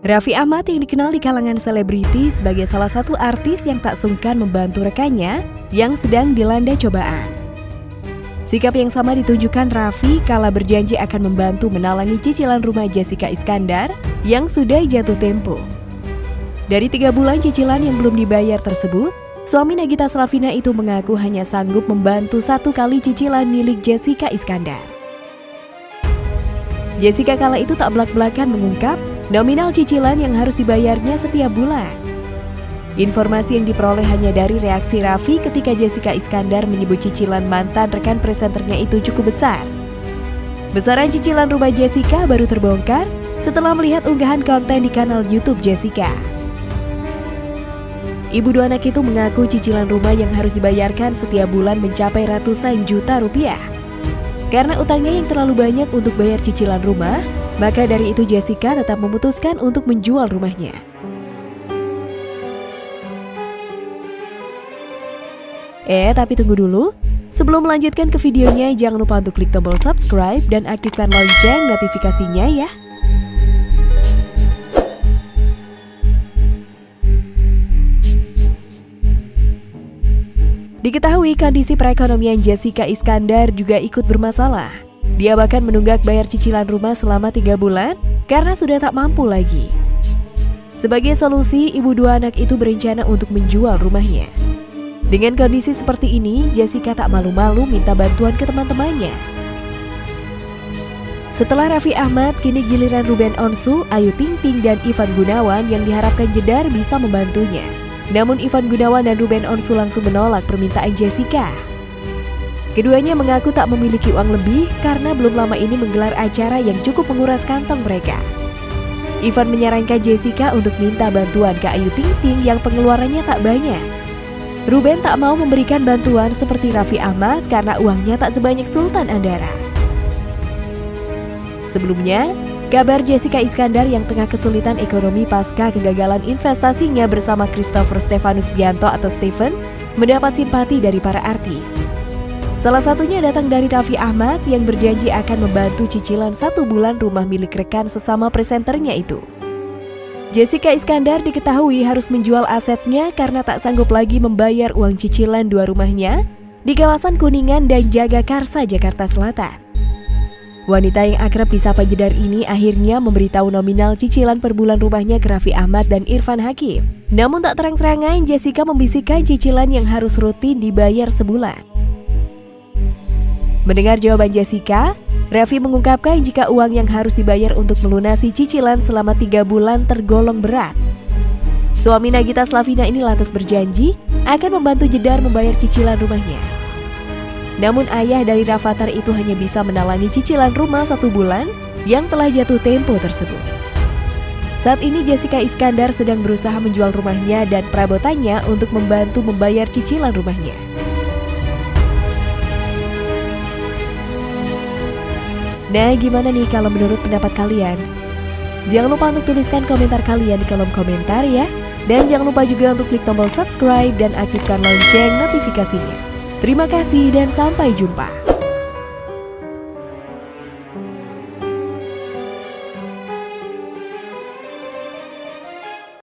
Raffi Ahmad yang dikenal di kalangan selebriti sebagai salah satu artis yang tak sungkan membantu rekannya yang sedang dilanda cobaan. Sikap yang sama ditunjukkan Raffi kala berjanji akan membantu menalangi cicilan rumah Jessica Iskandar yang sudah jatuh tempo. Dari tiga bulan cicilan yang belum dibayar tersebut, suami Nagita Slavina itu mengaku hanya sanggup membantu satu kali cicilan milik Jessica Iskandar. Jessica kala itu tak belak-belakan mengungkap nominal cicilan yang harus dibayarnya setiap bulan. Informasi yang diperoleh hanya dari reaksi Raffi ketika Jessica Iskandar menyebut cicilan mantan rekan presenternya itu cukup besar. Besaran cicilan rumah Jessica baru terbongkar setelah melihat unggahan konten di kanal YouTube Jessica. Ibu dua anak itu mengaku cicilan rumah yang harus dibayarkan setiap bulan mencapai ratusan juta rupiah. Karena utangnya yang terlalu banyak untuk bayar cicilan rumah, maka dari itu Jessica tetap memutuskan untuk menjual rumahnya. Eh, tapi tunggu dulu. Sebelum melanjutkan ke videonya, jangan lupa untuk klik tombol subscribe dan aktifkan lonceng notifikasinya ya. Diketahui kondisi perekonomian Jessica Iskandar juga ikut bermasalah. Dia bahkan menunggak bayar cicilan rumah selama tiga bulan karena sudah tak mampu lagi. Sebagai solusi, ibu dua anak itu berencana untuk menjual rumahnya. Dengan kondisi seperti ini, Jessica tak malu-malu minta bantuan ke teman-temannya. Setelah Raffi Ahmad, kini giliran Ruben Onsu, Ayu Ting Ting, dan Ivan Gunawan yang diharapkan Jedar bisa membantunya. Namun Ivan Gunawan dan Ruben Onsu langsung menolak permintaan Jessica. Keduanya mengaku tak memiliki uang lebih karena belum lama ini menggelar acara yang cukup menguras kantong mereka. Ivan menyarankan Jessica untuk minta bantuan ke Ayu Ting Ting yang pengeluarannya tak banyak. Ruben tak mau memberikan bantuan seperti Raffi Ahmad karena uangnya tak sebanyak Sultan Andara. Sebelumnya, kabar Jessica Iskandar yang tengah kesulitan ekonomi pasca kegagalan investasinya bersama Christopher Stefanus Bianto atau Stephen mendapat simpati dari para artis. Salah satunya datang dari Raffi Ahmad yang berjanji akan membantu cicilan satu bulan rumah milik rekan sesama presenternya itu. Jessica Iskandar diketahui harus menjual asetnya karena tak sanggup lagi membayar uang cicilan dua rumahnya di kawasan Kuningan dan Jagakarsa, Jakarta Selatan. Wanita yang akrab disapa Jedar ini akhirnya memberitahu nominal cicilan per bulan rumahnya ke Raffi Ahmad dan Irfan Hakim. Namun tak terang-terangan Jessica membisikkan cicilan yang harus rutin dibayar sebulan. Mendengar jawaban Jessica, Raffi mengungkapkan jika uang yang harus dibayar untuk melunasi cicilan selama tiga bulan tergolong berat. Suami Nagita Slavina ini lantas berjanji akan membantu Jedar membayar cicilan rumahnya. Namun ayah dari Rafathar itu hanya bisa menalangi cicilan rumah satu bulan yang telah jatuh tempo tersebut. Saat ini Jessica Iskandar sedang berusaha menjual rumahnya dan perabotannya untuk membantu membayar cicilan rumahnya. Nah, gimana nih kalau menurut pendapat kalian? Jangan lupa untuk tuliskan komentar kalian di kolom komentar ya. Dan jangan lupa juga untuk klik tombol subscribe dan aktifkan lonceng notifikasinya. Terima kasih dan sampai jumpa.